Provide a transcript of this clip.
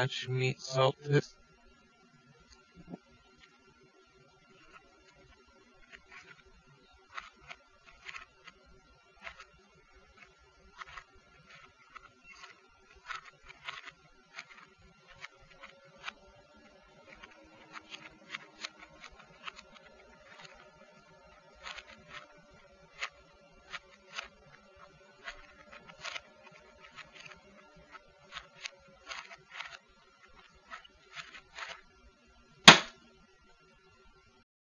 watch me